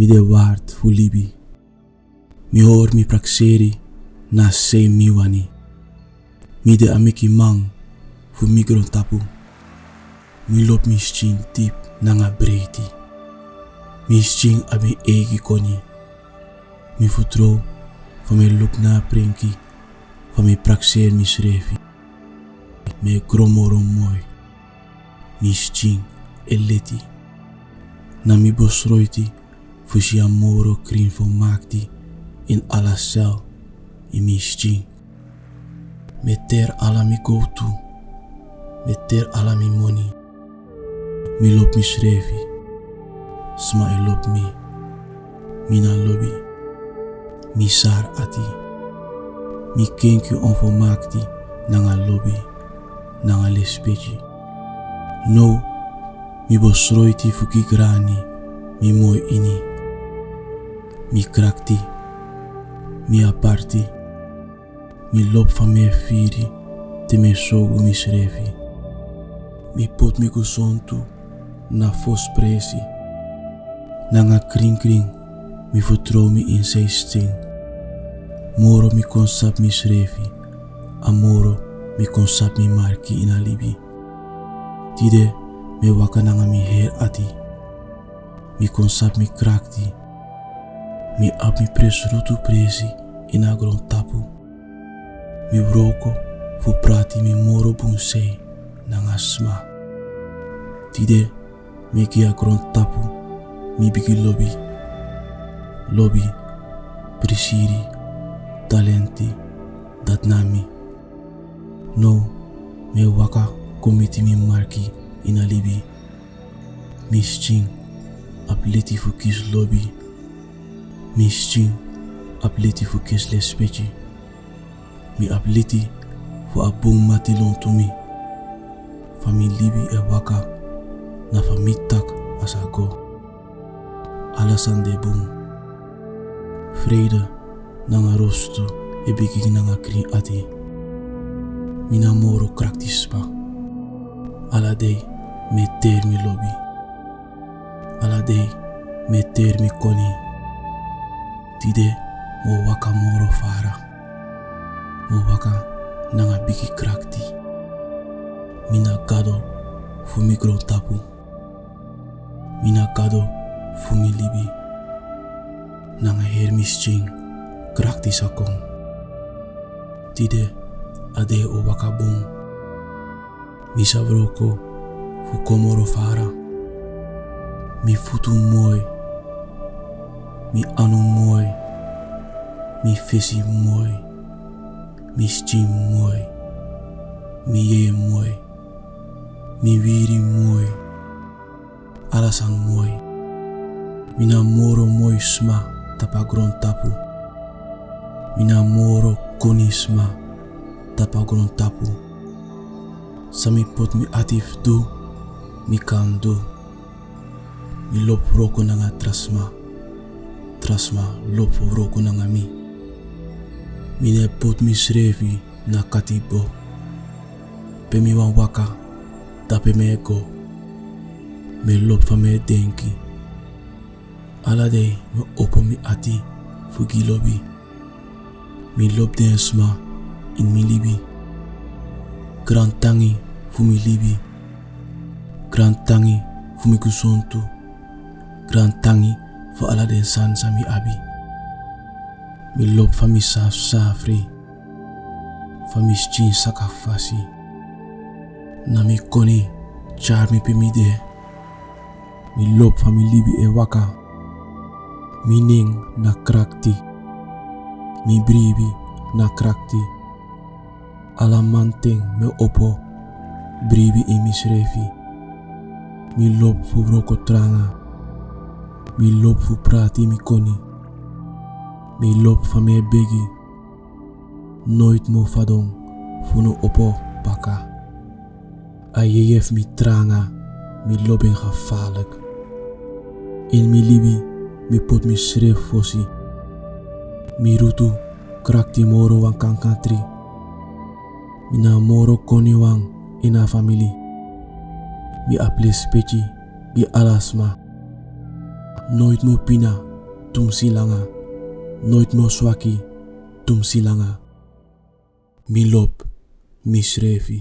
mi de waard fu libi. Mi hoor mi prakseri na se mi wani. Mi de amiki mang fu migron tapu. Mi lop mi schin tip nanga breiti. Mi schin abi egi koni. Mi futro van mi look na prenki. Van mi prakseer mi schrefi. Me gromoro mooi. Mi eleti. Na mi bosroiti. Fusi amoro krin van maakti. In alla cel. In mi schin. Meter ala mi go to. Meter ala mi money. Mi lop mi schrefi. Sma e lop mi. Mina lobby. Mi sar ati. Mi kenki onvermaakti. Nanga lobby. Nanga lespechi. No. Mi bosroiti fuki grani. Mi mooi ini. Mi krakti. Mi aparti. Mi lop van me firi. Te me sogu mi schrefi. Mi pot mi kusontu. Na fos presi. Nanga kring kring. Mi vertrouw mi in zijn sting. Moro mi konsap mi schrefi. Amoro mi konsap mi marki in alibi. Tide me waka nanga mi her ati. Mi konsap mi krakti. Mi ap mi pres rutu presi in agron tapu. Mi vroko fu prati mi moro bunsei nanga sma. Tide me ki agron tapu mi bigi lobby. Lobby, prisiri, talenti, dat nami. No, me waka komiti mi marki in alibi. Miss Ching, apleti fu kis lobby. Miss Ching, apleti fu kis lespechi. Mi apleti fu abung mati lon to mi. Fami libi e waka na fami tak asago. Alasan de nanga rostu e biki nanga kri ati. Mina moro kraktispa. Aladei me ter mi lobby. Aladei me ter mi koni. Tide mo waka moro fara. Mo waka nanga biki krakti. Mina kado fu mi gron tapu. Mina kado fu mi libi. Nanga her mi krakti sakong. Tide ade o waka bong. Vroko fu komoro fara. Mi futu mooi. Mi anu mooi. Mi fesi mooi. Mi schi mooi. Mi ye mooi. Mi wiri mooi. Alasan mooi. Mina moro mooi sma tapa gron tapu. Mina moro koni sma tapa gron tapu. Sami pot mi atif do, mi kan do. Mi lop roko nanga trasma. trasma lopu roku nanga mi mine pot mi srevi na kati go pe mi wan waka dape mi e go mi lopu fu mi e denki. Ala dei mi opu mi ati fu gi lobi. Mi lopu den sma in mi libi. Gran tangi fu mi libi. Gran tangi fu mi kusontu gran tangi fu ala den sansa mi abi. Mi lop fa mi saf safri. Fa mi sakafasi. Na mi koni char mi mi de. Mi lop libi e waka. Mi ning na krakti. Mi bribi na krakti. Ala manteng me opo. Bribi in mi srefi. Mi lop fu roko tranga. Mi lop fu prati mi koni. Mi lop van me begi. Nooit mo fadong fu no opo baka. Ayeyef mi tranga. Mi lobing gevaarlijk. In mi libi mi pot mi schreef fossi. Mi rutu krakti moro wan kankantri. Mina moro koni wang ina family. Mi aple spechi gi alasma. Nooit mo pina tum silanga. Nooit meer swaki, tum silanga. Mi lop, mi schrevi.